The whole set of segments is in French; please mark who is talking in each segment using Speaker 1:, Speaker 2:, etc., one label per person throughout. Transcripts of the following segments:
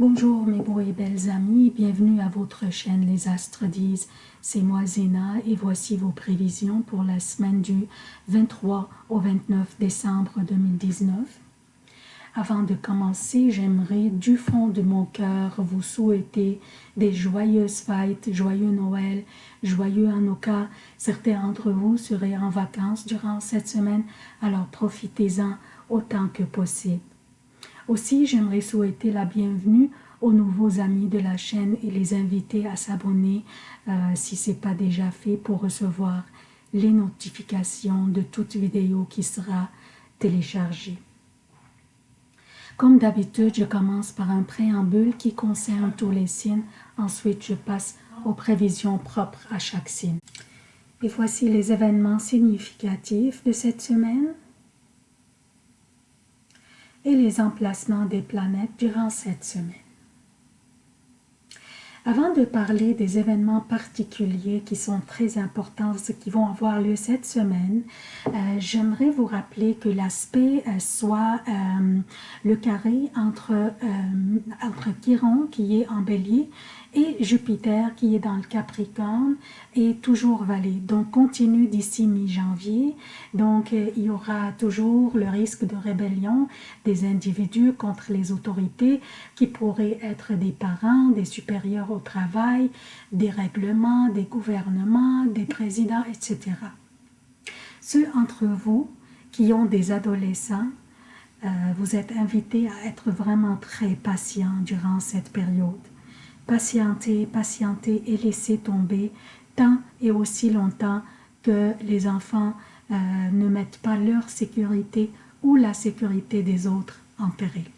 Speaker 1: Bonjour mes beaux et belles amis, bienvenue à votre chaîne Les Astres disent. C'est moi Zéna et voici vos prévisions pour la semaine du 23 au 29 décembre 2019. Avant de commencer, j'aimerais du fond de mon cœur vous souhaiter des joyeuses fêtes, joyeux Noël, joyeux Hanukkah. Certains d'entre vous seraient en vacances durant cette semaine, alors profitez-en autant que possible. Aussi, j'aimerais souhaiter la bienvenue aux nouveaux amis de la chaîne et les inviter à s'abonner euh, si ce n'est pas déjà fait pour recevoir les notifications de toute vidéo qui sera téléchargée. Comme d'habitude, je commence par un préambule qui concerne tous les signes. Ensuite, je passe aux prévisions propres à chaque signe. Et voici les événements significatifs de cette semaine et les emplacements des planètes durant cette semaine. Avant de parler des événements particuliers qui sont très importants, qui vont avoir lieu cette semaine, euh, j'aimerais vous rappeler que l'aspect euh, soit euh, le carré entre, entre Chiron qui est en bélier et Jupiter qui est dans le Capricorne est toujours valé. Donc continue d'ici mi-janvier. Donc euh, il y aura toujours le risque de rébellion des individus contre les autorités qui pourraient être des parents, des supérieurs au travail, des règlements, des gouvernements, des présidents, etc. Ceux entre vous qui ont des adolescents, euh, vous êtes invités à être vraiment très patients durant cette période patienter, patienter et laisser tomber tant et aussi longtemps que les enfants euh, ne mettent pas leur sécurité ou la sécurité des autres en péril.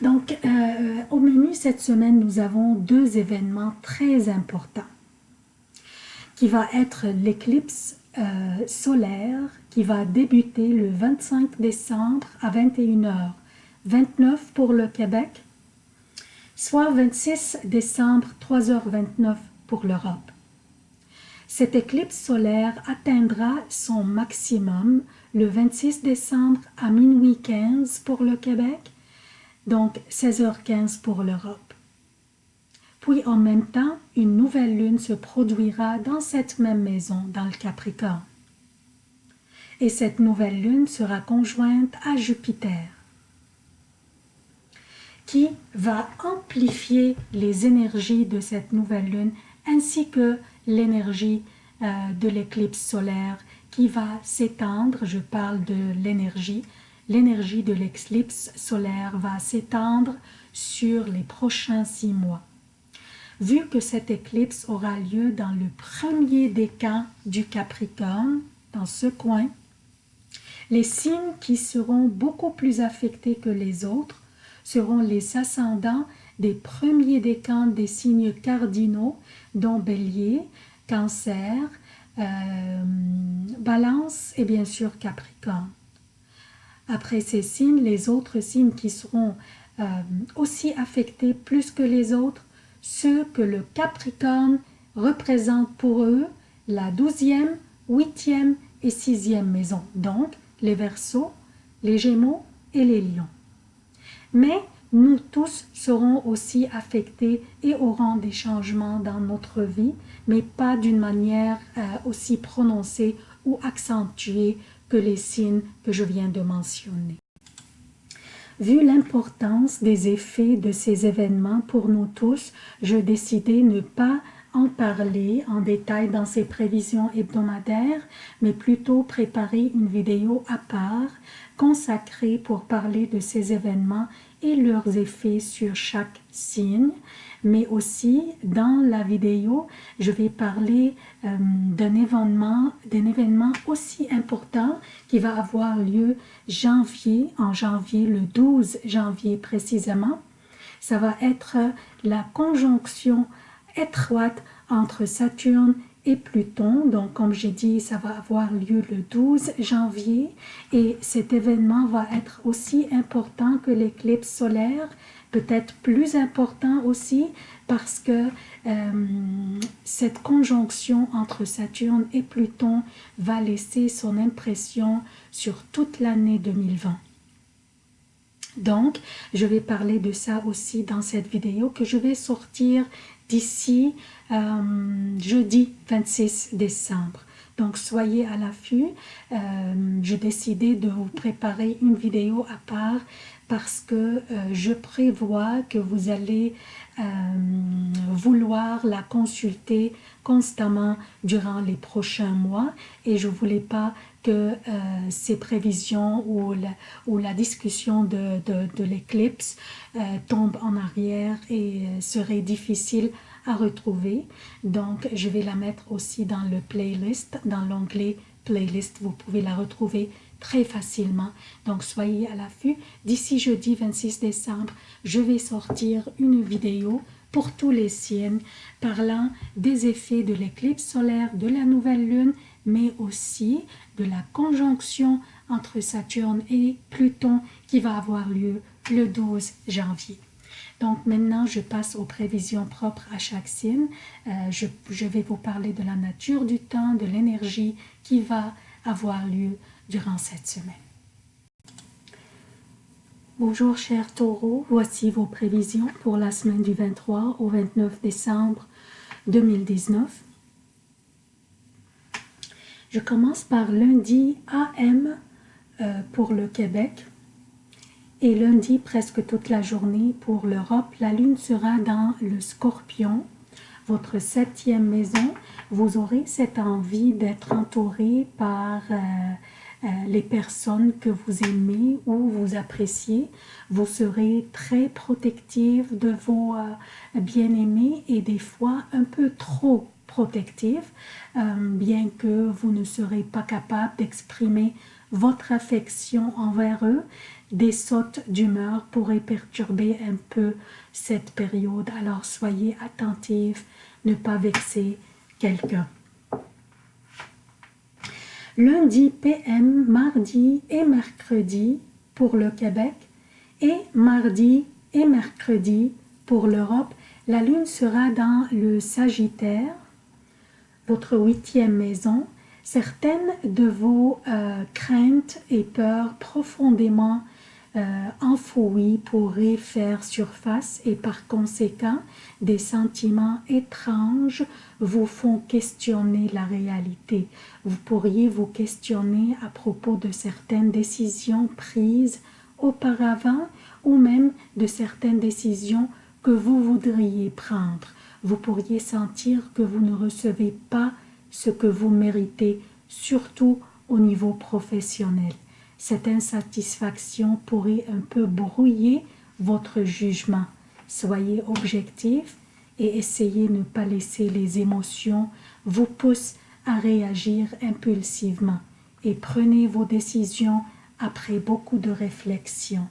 Speaker 1: Donc, euh, au menu cette semaine, nous avons deux événements très importants qui va être l'éclipse euh, solaire qui va débuter le 25 décembre à 21h, 29 pour le Québec soit 26 décembre 3h29 pour l'Europe. Cette éclipse solaire atteindra son maximum le 26 décembre à minuit 15 pour le Québec, donc 16h15 pour l'Europe. Puis en même temps, une nouvelle lune se produira dans cette même maison, dans le Capricorne. Et cette nouvelle lune sera conjointe à Jupiter qui va amplifier les énergies de cette nouvelle lune ainsi que l'énergie euh, de l'éclipse solaire qui va s'étendre, je parle de l'énergie, l'énergie de l'éclipse solaire va s'étendre sur les prochains six mois. Vu que cette éclipse aura lieu dans le premier décan du Capricorne, dans ce coin, les signes qui seront beaucoup plus affectés que les autres seront les ascendants des premiers décans des signes cardinaux, dont Bélier, Cancer, euh, Balance et bien sûr Capricorne. Après ces signes, les autres signes qui seront euh, aussi affectés plus que les autres, ceux que le Capricorne représente pour eux la douzième, huitième et sixième maison, donc les Verseaux, les Gémeaux et les Lions mais nous tous serons aussi affectés et aurons des changements dans notre vie, mais pas d'une manière euh, aussi prononcée ou accentuée que les signes que je viens de mentionner. Vu l'importance des effets de ces événements pour nous tous, je décidai ne pas en parler en détail dans ces prévisions hebdomadaires, mais plutôt préparer une vidéo à part consacrée pour parler de ces événements et leurs effets sur chaque signe, mais aussi dans la vidéo, je vais parler euh, d'un événement, d'un événement aussi important qui va avoir lieu janvier, en janvier, le 12 janvier précisément. Ça va être la conjonction étroite entre Saturne et Pluton. Donc, comme j'ai dit, ça va avoir lieu le 12 janvier et cet événement va être aussi important que l'éclipse solaire, peut-être plus important aussi parce que euh, cette conjonction entre Saturne et Pluton va laisser son impression sur toute l'année 2020. Donc, je vais parler de ça aussi dans cette vidéo que je vais sortir d'ici euh, jeudi 26 décembre. Donc, soyez à l'affût. Euh, J'ai décidé de vous préparer une vidéo à part parce que euh, je prévois que vous allez euh, vouloir la consulter constamment durant les prochains mois et je voulais pas que euh, ces prévisions ou la, discussion de, l'éclipse tombe en arrière et serait difficile à retrouver. Donc, je vais la mettre aussi dans le playlist, dans l'onglet playlist. Vous pouvez la retrouver très facilement. Donc, soyez à l'affût. D'ici jeudi 26 décembre, je vais sortir une vidéo pour tous les signes parlant des effets de l'éclipse solaire, de la nouvelle lune, mais aussi de la conjonction entre Saturne et Pluton qui va avoir lieu le 12 janvier. Donc maintenant, je passe aux prévisions propres à chaque signe. Euh, je, je, vais vous parler de la nature du temps, de l'énergie qui va avoir lieu durant cette semaine. Bonjour chers taureaux, voici vos prévisions pour la semaine du 23 au 29 décembre 2019. Je commence par lundi AM euh, pour le Québec et lundi presque toute la journée pour l'Europe. La lune sera dans le scorpion, votre septième maison. Vous aurez cette envie d'être entouré par euh, les personnes que vous aimez ou vous appréciez. Vous serez très protective de vos euh, bien-aimés et des fois un peu trop protective, euh, bien que vous ne serez pas capable d'exprimer votre affection envers eux. Des sautes d'humeur pourraient perturber un peu cette période, alors soyez attentifs, ne pas vexer quelqu'un. Lundi PM, mardi et mercredi pour le Québec et mardi et mercredi pour l'Europe, la lune sera dans le Sagittaire votre huitième maison, certaines de vos euh, craintes et peurs profondément euh, enfouies pourraient faire surface et par conséquent, des sentiments étranges vous font questionner la réalité. Vous pourriez vous questionner à propos de certaines décisions prises auparavant ou même de certaines décisions que vous voudriez prendre vous pourriez sentir que vous ne recevez pas ce que vous méritez, surtout au niveau professionnel. Cette insatisfaction pourrait un peu brouiller votre jugement. Soyez objectif et essayez de ne pas laisser les émotions vous pousser à réagir impulsivement et prenez vos décisions après beaucoup de réflexion.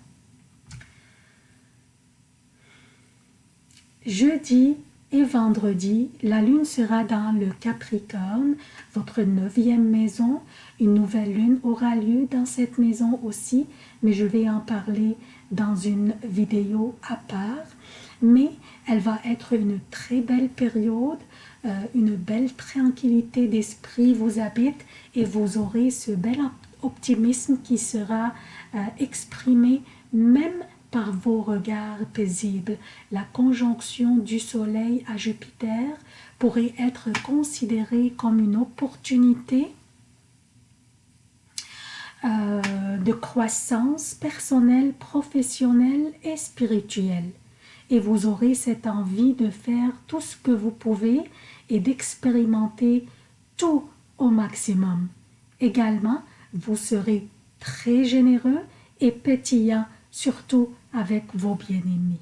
Speaker 1: Jeudi et vendredi, la lune sera dans le Capricorne, votre neuvième maison. Une nouvelle lune aura lieu dans cette maison aussi, mais je vais en parler dans une vidéo à part. Mais elle va être une très belle période, euh, une belle tranquillité d'esprit vous habite et vous aurez ce bel optimisme qui sera euh, exprimé même par vos regards paisibles. La conjonction du Soleil à Jupiter pourrait être considérée comme une opportunité euh, de croissance personnelle, professionnelle et spirituelle. Et vous aurez cette envie de faire tout ce que vous pouvez et d'expérimenter tout au maximum. Également, vous serez très généreux et pétillant, surtout avec vos bien-aimés.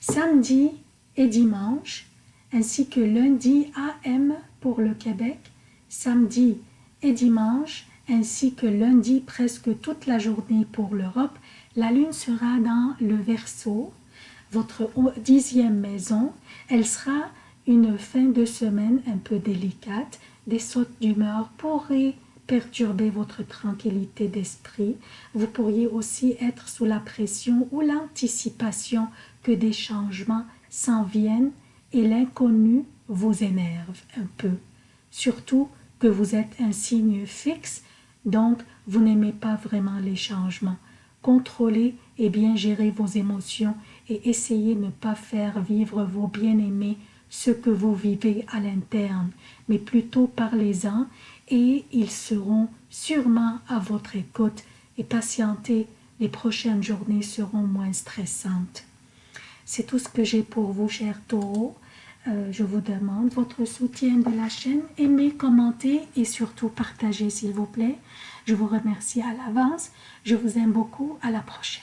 Speaker 1: Samedi et dimanche, ainsi que lundi AM pour le Québec, samedi et dimanche, ainsi que lundi presque toute la journée pour l'Europe, la lune sera dans le Verseau, votre dixième maison. Elle sera une fin de semaine un peu délicate. Des sautes d'humeur pourraient perturber votre tranquillité d'esprit. Vous pourriez aussi être sous la pression ou l'anticipation que des changements s'en viennent et l'inconnu vous énerve un peu. Surtout que vous êtes un signe fixe, donc vous n'aimez pas vraiment les changements. contrôler et bien gérer vos émotions et essayez de ne pas faire vivre vos bien-aimés ce que vous vivez à l'interne, mais plutôt parlez-en et ils seront sûrement à votre écoute et patientez, les prochaines journées seront moins stressantes. C'est tout ce que j'ai pour vous, chers taureaux. Euh, je vous demande votre soutien de la chaîne, aimez, commentez et surtout partagez s'il vous plaît. Je vous remercie à l'avance. Je vous aime beaucoup. À la prochaine.